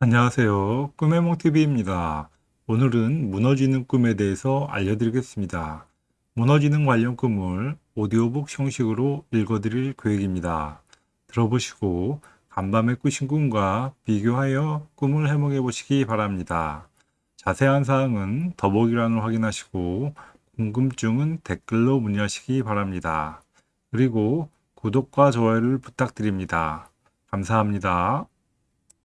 안녕하세요. 꿈의 몽TV입니다. 오늘은 무너지는 꿈에 대해서 알려드리겠습니다. 무너지는 관련 꿈을 오디오북 형식으로 읽어드릴 계획입니다. 들어보시고 간밤에 꾸신 꿈과 비교하여 꿈을 해몽해 보시기 바랍니다. 자세한 사항은 더보기란을 확인하시고 궁금증은 댓글로 문의하시기 바랍니다. 그리고 구독과 좋아요를 부탁드립니다. 감사합니다.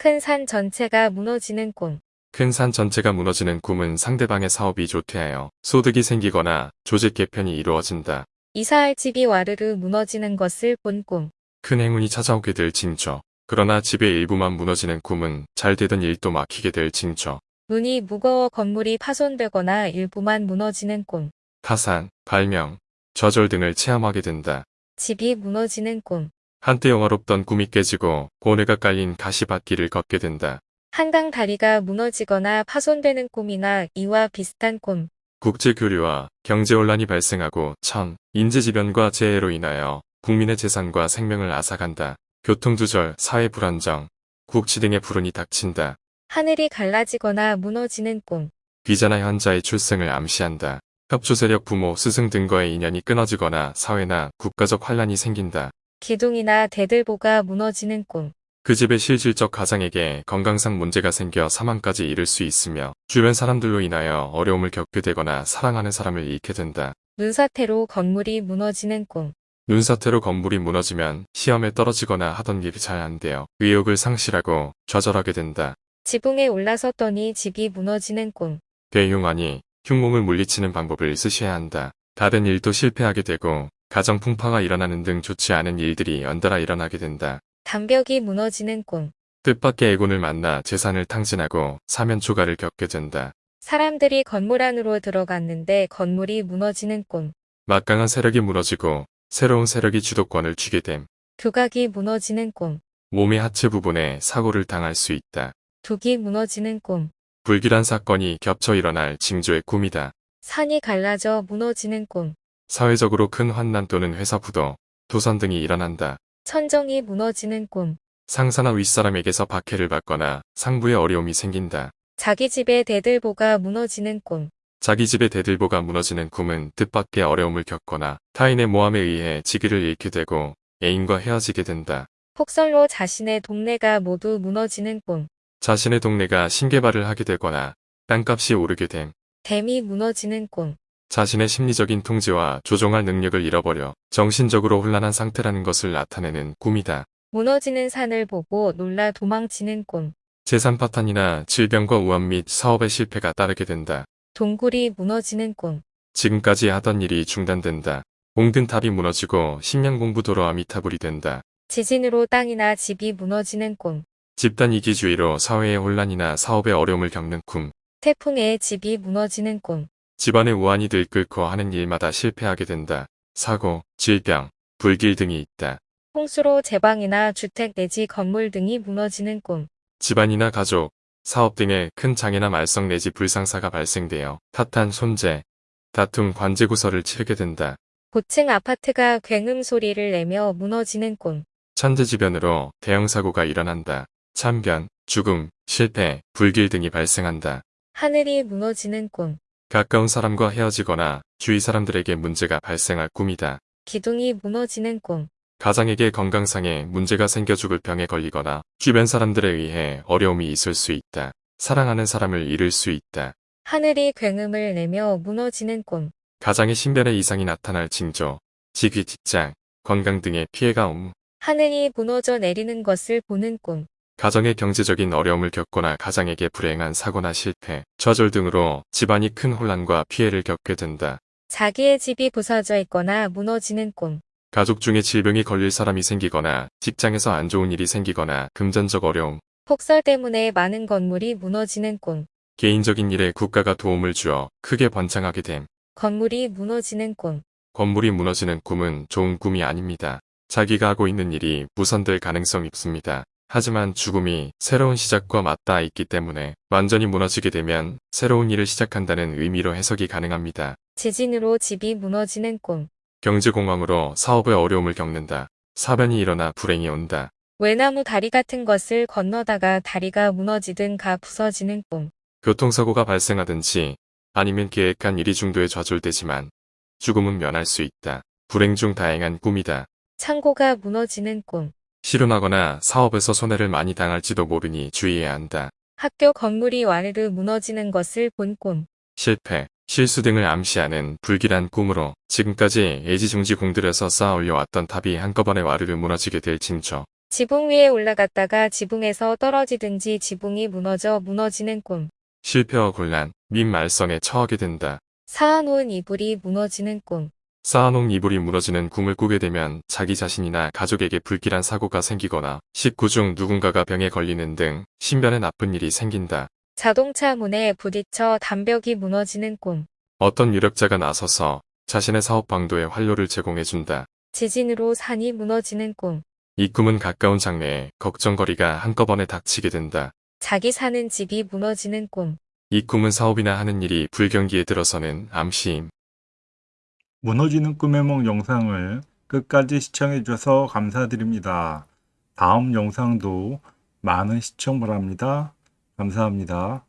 큰 산 전체가 무너지는 꿈. 큰 산 전체가 무너지는 꿈은 상대방의 사업이 조퇴하여 소득이 생기거나 조직 개편이 이루어진다. 이사할 집이 와르르 무너지는 것을 본 꿈. 큰 행운이 찾아오게 될 징조. 그러나 집의 일부만 무너지는 꿈은 잘 되던 일도 막히게 될 징조. 눈이 무거워 건물이 파손되거나 일부만 무너지는 꿈. 파산, 발명, 저절 등을 체험하게 된다. 집이 무너지는 꿈. 한때 영화롭던 꿈이 깨지고 고뇌가 깔린 가시밭길을 걷게 된다. 한강 다리가 무너지거나 파손되는 꿈이나 이와 비슷한 꿈. 국제교류와 경제혼란이 발생하고 천, 인재지변과 재해로 인하여 국민의 재산과 생명을 앗아간다. 교통두절, 사회불안정, 국치 등의 불운이 닥친다. 하늘이 갈라지거나 무너지는 꿈. 비자나 현자의 출생을 암시한다. 협조세력 부모, 스승 등과의 인연이 끊어지거나 사회나 국가적 환란이 생긴다. 기둥이나 대들보가 무너지는 꿈. 그 집의 실질적 가장에게 건강상 문제가 생겨 사망까지 이를 수 있으며 주변 사람들로 인하여 어려움을 겪게 되거나 사랑하는 사람을 잃게 된다. 눈사태로 건물이 무너지는 꿈. 눈사태로 건물이 무너지면 시험에 떨어지거나 하던 일이 잘안 되어 의욕을 상실하고 좌절하게 된다. 지붕에 올라섰더니 집이 무너지는 꿈. 대흉하니 흉몽을 물리치는 방법을 쓰셔야 한다. 다른 일도 실패하게 되고 가정 풍파가 일어나는 등 좋지 않은 일들이 연달아 일어나게 된다. 담벽이 무너지는 꿈. 뜻밖의 애군을 만나 재산을 탕진하고 사면 초과를 겪게 된다. 사람들이 건물 안으로 들어갔는데 건물이 무너지는 꿈. 막강한 세력이 무너지고 새로운 세력이 주도권을 쥐게 됨. 두각이 무너지는 꿈. 몸의 하체 부분에 사고를 당할 수 있다. 둑이 무너지는 꿈. 불길한 사건이 겹쳐 일어날 징조의 꿈이다. 산이 갈라져 무너지는 꿈. 사회적으로 큰 환난 또는 회사 부도, 도산 등이 일어난다. 천정이 무너지는 꿈. 상사나 윗사람에게서 박해를 받거나 상부에 어려움이 생긴다. 자기 집의 대들보가 무너지는 꿈. 자기 집의 대들보가 무너지는 꿈은 뜻밖의 어려움을 겪거나 타인의 모함에 의해 직위를 잃게 되고 애인과 헤어지게 된다. 폭설로 자신의 동네가 모두 무너지는 꿈. 자신의 동네가 신개발을 하게 되거나 땅값이 오르게 됨. 댐이 무너지는 꿈. 자신의 심리적인 통제와 조종할 능력을 잃어버려 정신적으로 혼란한 상태라는 것을 나타내는 꿈이다. 무너지는 산을 보고 놀라 도망치는 꿈. 재산 파탄이나 질병과 우한 및 사업의 실패가 따르게 된다. 동굴이 무너지는 꿈. 지금까지 하던 일이 중단된다. 공든 탑이 무너지고 식량 공부도로 아미타불이 된다. 지진으로 땅이나 집이 무너지는 꿈. 집단 이기주의로 사회의 혼란이나 사업의 어려움을 겪는 꿈. 태풍에 집이 무너지는 꿈. 집안의 우환이 들끓고 하는 일마다 실패하게 된다. 사고, 질병, 불길 등이 있다. 홍수로 제방이나 주택 내지 건물 등이 무너지는 꿈. 집안이나 가족, 사업 등의 큰 장애나 말썽 내지 불상사가 발생되어 탓한 손재, 다툼 관제구설을 치르게 된다. 고층 아파트가 굉음 소리를 내며 무너지는 꿈. 천재지변으로 대형 사고가 일어난다. 참변, 죽음, 실패, 불길 등이 발생한다. 하늘이 무너지는 꿈. 가까운 사람과 헤어지거나 주위 사람들에게 문제가 발생할 꿈이다. 기둥이 무너지는 꿈. 가장에게 건강상에 문제가 생겨 죽을 병에 걸리거나 주변 사람들에 의해 어려움이 있을 수 있다. 사랑하는 사람을 잃을 수 있다. 하늘이 굉음을 내며 무너지는 꿈. 가장의 신변에 이상이 나타날 징조, 직위, 직장, 건강 등의 피해가 옴. 하늘이 무너져 내리는 것을 보는 꿈. 가정의 경제적인 어려움을 겪거나 가장에게 불행한 사고나 실패, 좌절 등으로 집안이 큰 혼란과 피해를 겪게 된다. 자기의 집이 부서져 있거나 무너지는 꿈. 가족 중에 질병이 걸릴 사람이 생기거나 직장에서 안 좋은 일이 생기거나 금전적 어려움, 폭설 때문에 많은 건물이 무너지는 꿈. 개인적인 일에 국가가 도움을 주어 크게 번창하게 됨. 건물이 무너지는 꿈. 건물이 무너지는 꿈은 좋은 꿈이 아닙니다. 자기가 하고 있는 일이 무산될 가능성이 있습니다. 하지만 죽음이 새로운 시작과 맞닿아 있기 때문에 완전히 무너지게 되면 새로운 일을 시작한다는 의미로 해석이 가능합니다. 지진으로 집이 무너지는 꿈. 경제공황으로 사업의 어려움을 겪는다. 사변이 일어나 불행이 온다. 외나무 다리 같은 것을 건너다가 다리가 무너지든가 부서지는 꿈. 교통사고가 발생하든지 아니면 계획한 일이 중도에 좌절되지만 죽음은 면할 수 있다. 불행 중 다행한 꿈이다. 창고가 무너지는 꿈. 실현하거나 사업에서 손해를 많이 당할지도 모르니 주의해야 한다. 학교 건물이 와르르 무너지는 것을 본 꿈. 실패, 실수 등을 암시하는 불길한 꿈으로 지금까지 애지중지 공들여서 쌓아 올려왔던 탑이 한꺼번에 와르르 무너지게 될 징조. 지붕 위에 올라갔다가 지붕에서 떨어지든지 지붕이 무너져 무너지는 꿈. 실패와 곤란, 민말성에 처하게 된다. 쌓아놓은 이불이 무너지는 꿈. 쌓아놓은 이불이 무너지는 꿈을 꾸게 되면 자기 자신이나 가족에게 불길한 사고가 생기거나 식구 중 누군가가 병에 걸리는 등 신변에 나쁜 일이 생긴다. 자동차 문에 부딪혀 담벽이 무너지는 꿈. 어떤 유력자가 나서서 자신의 사업 방도에 활로를 제공해준다. 지진으로 산이 무너지는 꿈. 이 꿈은 가까운 장래에 걱정거리가 한꺼번에 닥치게 된다. 자기 사는 집이 무너지는 꿈. 이 꿈은 사업이나 하는 일이 불경기에 들어서는 암시임. 무너지는 꿈의梦 영상을 끝까지 시청해 주셔서 감사드립니다. 다음 영상도 많은 시청 바랍니다. 감사합니다.